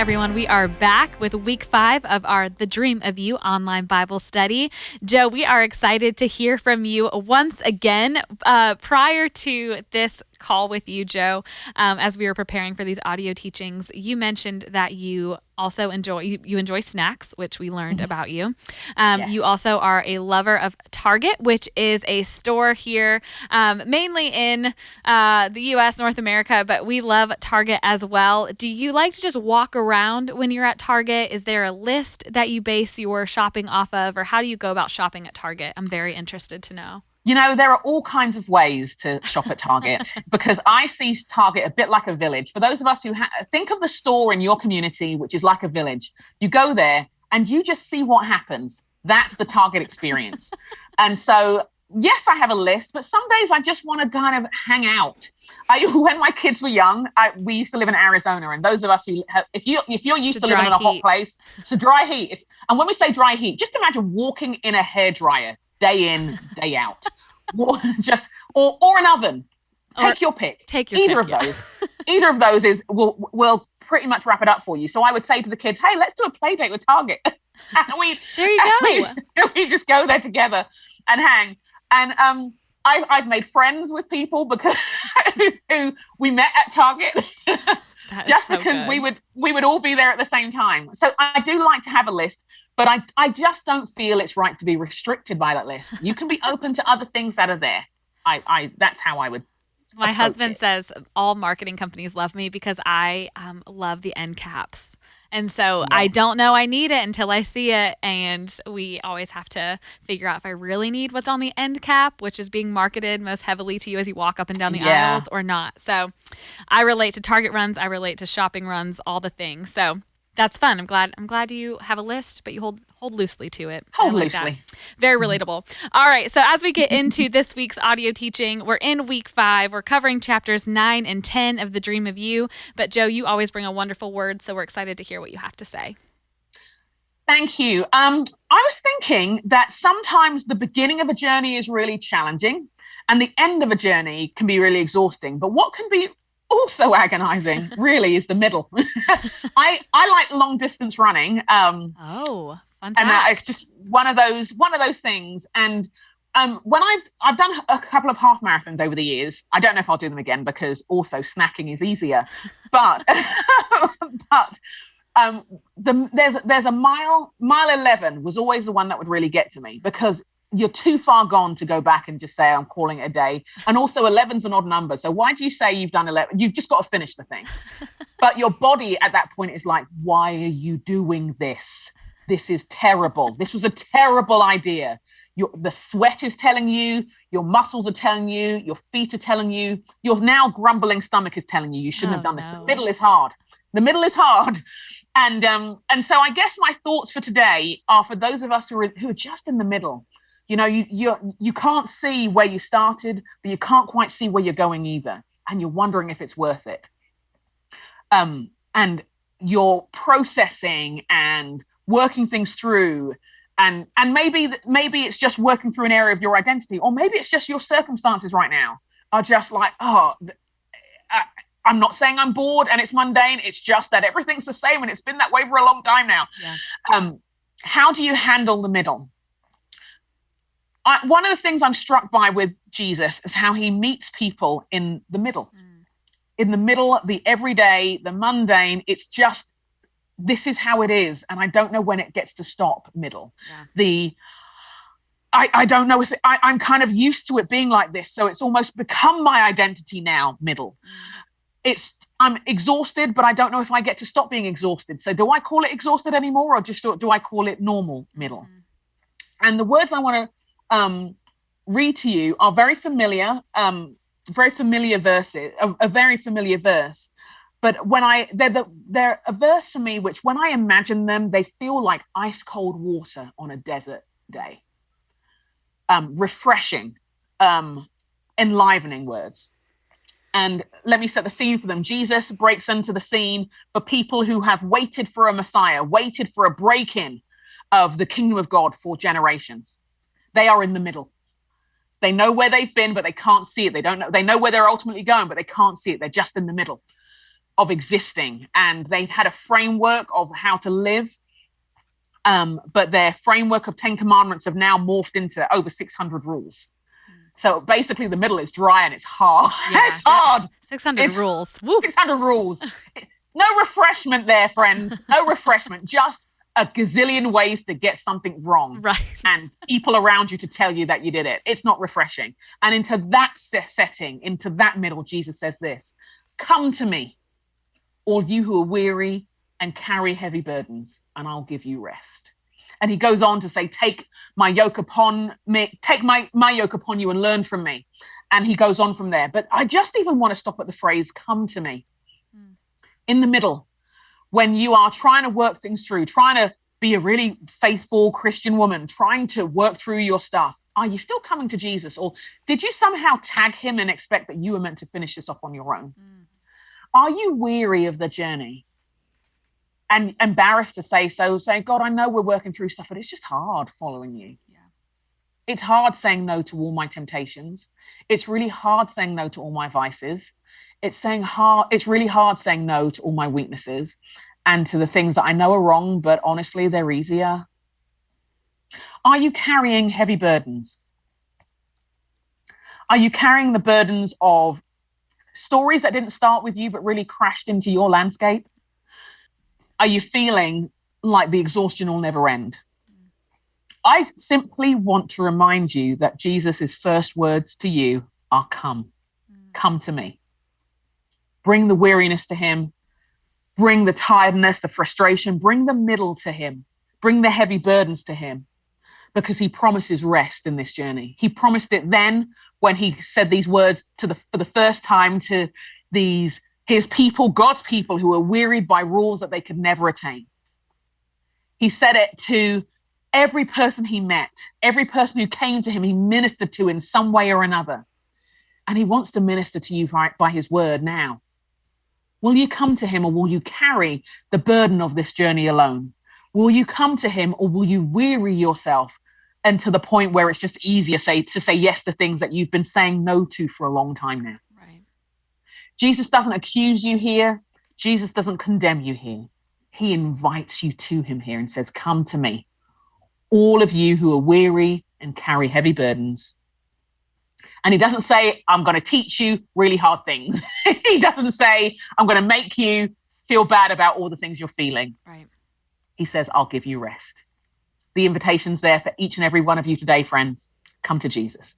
everyone. We are back with week five of our The Dream of You online Bible study. Jo, we are excited to hear from you once again. Uh, prior to this call with you, Jo, um, as we were preparing for these audio teachings, you mentioned that you also enjoy you, you enjoy snacks, which we learned mm-hmm. about you. Um, yes. You also are a lover of Target, which is a store here, um, mainly in uh, the U.S., North America, but we love Target as well. Do you like to just walk around when you're at Target? Is there a list that you base your shopping off of, or how do you go about shopping at Target? I'm very interested to know. You know, there are all kinds of ways to shop at Target because I see Target a bit like a village. For those of us who ha- think of the store in your community, which is like a village, you go there and you just see what happens. That's the Target experience. and so, yes, I have a list, but some days I just want to kind of hang out. I, when my kids were young, I, we used to live in Arizona, and those of us who have, if you if you're used to living in a hot place, so dry heat. It's, and when we say dry heat, just imagine walking in a hair dryer day in, day out. Just or or an oven. Take or your pick. Take your either pick, of yeah. those. either of those is will will pretty much wrap it up for you. So I would say to the kids, "Hey, let's do a play date with Target." and we there you go. We, we, just go there together and hang. And um, I've I've made friends with people because who we met at Target. just so because good. we would we would all be there at the same time. So I do like to have a list but I, I just don't feel it's right to be restricted by that list. You can be open to other things that are there. I, I that's how I would. My husband it. says all marketing companies love me because I um, love the end caps. And so yeah. I don't know I need it until I see it. And we always have to figure out if I really need what's on the end cap, which is being marketed most heavily to you as you walk up and down the yeah. aisles or not. So I relate to Target runs, I relate to shopping runs, all the things. So that's fun. I'm glad. I'm glad you have a list, but you hold hold loosely to it. Hold like loosely. That. Very relatable. All right. So as we get into this week's audio teaching, we're in week five. We're covering chapters nine and ten of the Dream of You. But Jo, you always bring a wonderful word, so we're excited to hear what you have to say. Thank you. Um, I was thinking that sometimes the beginning of a journey is really challenging, and the end of a journey can be really exhausting. But what can be also agonizing really is the middle. I i like long distance running um oh fun and uh, it's just one of those one of those things. And um when i've i've done a couple of half marathons over the years i don't know if i'll do them again because also snacking is easier. But but um the there's there's a mile mile 11 was always the one that would really get to me because you're too far gone to go back and just say I'm calling it a day. And also 11's an odd number. So why do you say you've done 11? You've just got to finish the thing. but your body at that point is like, why are you doing this? This is terrible. This was a terrible idea. Your, the sweat is telling you, your muscles are telling you, your feet are telling you, your now grumbling stomach is telling you you shouldn't oh, have done this. The middle is hard. The middle is hard. And um, and so I guess my thoughts for today are for those of us who are who are just in the middle you know you you you can't see where you started but you can't quite see where you're going either and you're wondering if it's worth it. Um and you're processing and working things through and and maybe maybe it's just working through an area of your identity or maybe it's just your circumstances right now are just like oh I, i'm not saying i'm bored and it's mundane it's just that everything's the same and it's been that way for a long time now. Yeah. um how do you handle the middle I, one of the things I'm struck by with Jesus is how he meets people in the middle. Mm. In the middle, the everyday, the mundane, it's just this is how it is. And I don't know when it gets to stop middle. Yeah. The I, I don't know if it, I, I'm kind of used to it being like this. So it's almost become my identity now, middle. Mm. It's I'm exhausted, but I don't know if I get to stop being exhausted. So do I call it exhausted anymore or just do I call it normal middle? Mm. And the words I want to um, read to you are very familiar, um, very familiar verses, a, a, very familiar verse. But when I they're the, they're a verse for me, which when I imagine them, they feel like ice cold water on a desert day. Um, refreshing, um, enlivening words. And let me set the scene for them. Jesus breaks into the scene for people who have waited for a Messiah, waited for a break in of the kingdom of God for generations. They are in the middle. They know where they've been, but they can't see it. They don't know. They know where they're ultimately going, but they can't see it. They're just in the middle. of existing and they've had a framework of how to live um, but their framework of 10 commandments have now morphed into over 600 rules so basically the middle is dry and it's hard yeah, it's hard 600 it's rules Woo. 600 rules no refreshment there friends no refreshment just a gazillion ways to get something wrong right. and people around you to tell you that you did it. It's not refreshing. And into that setting into that middle jesus says this come to me all you who are weary and carry heavy burdens and i'll give you rest. And he goes on to say take my yoke upon me take my my yoke upon you and learn from me. And he goes on from there. But i just even want to stop at the phrase come to me. Mm. in the middle when you are trying to work things through, trying to be a really faithful Christian woman, trying to work through your stuff, are you still coming to Jesus? Or did you somehow tag him and expect that you were meant to finish this off on your own? Mm. Are you weary of the journey? And embarrassed to say so, saying, God, I know we're working through stuff, but it's just hard following you. Yeah. It's hard saying no to all my temptations. It's really hard saying no to all my vices it's saying hard it's really hard saying no to all my weaknesses and to the things that I know are wrong, but honestly, they're easier. Are you carrying heavy burdens? Are you carrying the burdens of stories that didn't start with you but really crashed into your landscape? Are you feeling like the exhaustion will never end? I simply want to remind you that Jesus' first words to you are come. Come to me bring the weariness to him, bring the tiredness, the frustration, bring the middle to him, bring the heavy burdens to him, because he promises rest in this journey. He promised it then when he said these words to the for the first time to these his people, God's people who were wearied by rules that they could never attain. He said it to every person he met, every person who came to him, he ministered to in some way or another. And he wants to minister to you by, by his word now. Will you come to him or will you carry the burden of this journey alone? Will you come to him or will you weary yourself and to the point where it's just easier say, to say yes to things that you've been saying no to for a long time now? Right. Jesus doesn't accuse you here. Jesus doesn't condemn you here. He invites you to him here and says, Come to me, all of you who are weary and carry heavy burdens, and he doesn't say, I'm going to teach you really hard things. he doesn't say, I'm going to make you feel bad about all the things you're feeling. Right. He says, I'll give you rest. The invitation's there for each and every one of you today, friends. Come to Jesus.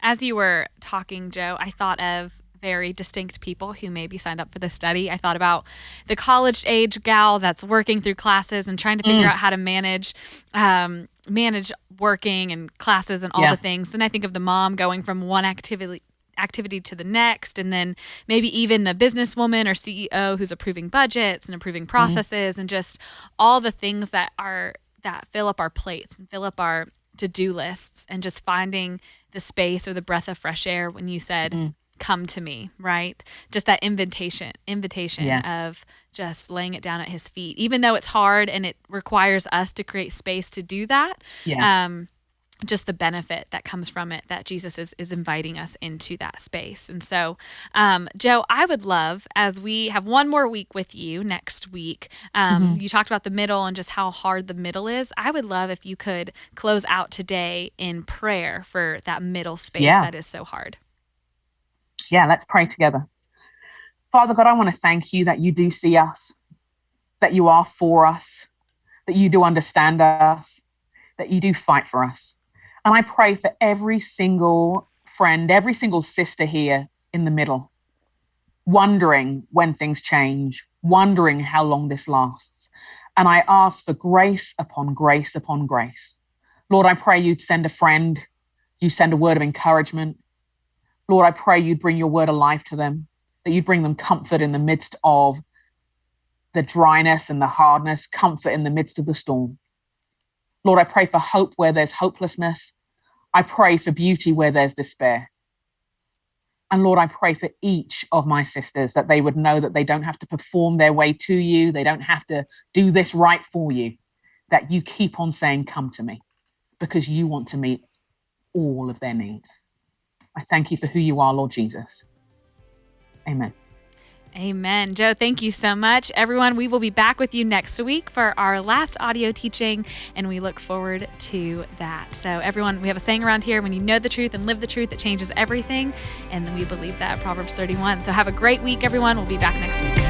As you were talking, Jo, I thought of very distinct people who maybe signed up for the study. I thought about the college age gal that's working through classes and trying to figure mm. out how to manage um, manage working and classes and all yeah. the things. Then I think of the mom going from one activity activity to the next and then maybe even the businesswoman or CEO who's approving budgets and approving mm-hmm. processes mm. and just all the things that are that fill up our plates and fill up our to-do lists and just finding the space or the breath of fresh air when you said mm come to me, right? Just that invitation, invitation yeah. of just laying it down at his feet, even though it's hard and it requires us to create space to do that. Yeah. Um, just the benefit that comes from it that Jesus is, is inviting us into that space. And so, um, Jo, I would love, as we have one more week with you next week, um, mm-hmm. you talked about the middle and just how hard the middle is. I would love if you could close out today in prayer for that middle space yeah. that is so hard yeah, let's pray together. Father God, I want to thank you that you do see us, that you are for us, that you do understand us, that you do fight for us. And I pray for every single friend, every single sister here in the middle, wondering when things change, wondering how long this lasts. And I ask for grace upon grace upon grace. Lord, I pray you'd send a friend, you send a word of encouragement, Lord, I pray you'd bring your word alive to them, that you'd bring them comfort in the midst of the dryness and the hardness, comfort in the midst of the storm. Lord, I pray for hope where there's hopelessness. I pray for beauty where there's despair. And Lord, I pray for each of my sisters that they would know that they don't have to perform their way to you. They don't have to do this right for you, that you keep on saying, Come to me, because you want to meet all of their needs. I thank you for who you are, Lord Jesus. Amen. Amen. Jo, thank you so much. Everyone, we will be back with you next week for our last audio teaching, and we look forward to that. So, everyone, we have a saying around here when you know the truth and live the truth, it changes everything. And we believe that Proverbs 31. So, have a great week, everyone. We'll be back next week.